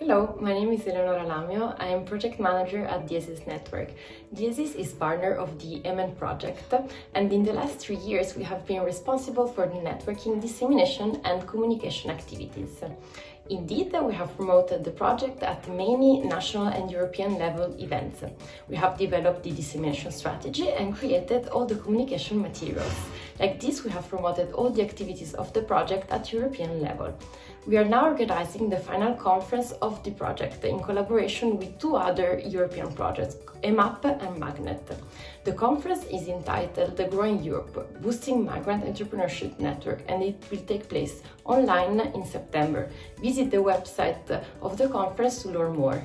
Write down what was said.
Hello, my name is Eleonora Lamio. I am project manager at Diesis Network. Diesis is partner of the EMEN project and in the last three years we have been responsible for the networking, dissemination and communication activities. Indeed, we have promoted the project at many national and European level events. We have developed the dissemination strategy and created all the communication materials. Like this, we have promoted all the activities of the project at European level. We are now organizing the final conference of the project in collaboration with two other European projects, EMAP and Magnet. The conference is entitled The Growing Europe, Boosting Migrant Entrepreneurship Network and it will take place online in September. Visit the website of the conference to learn more.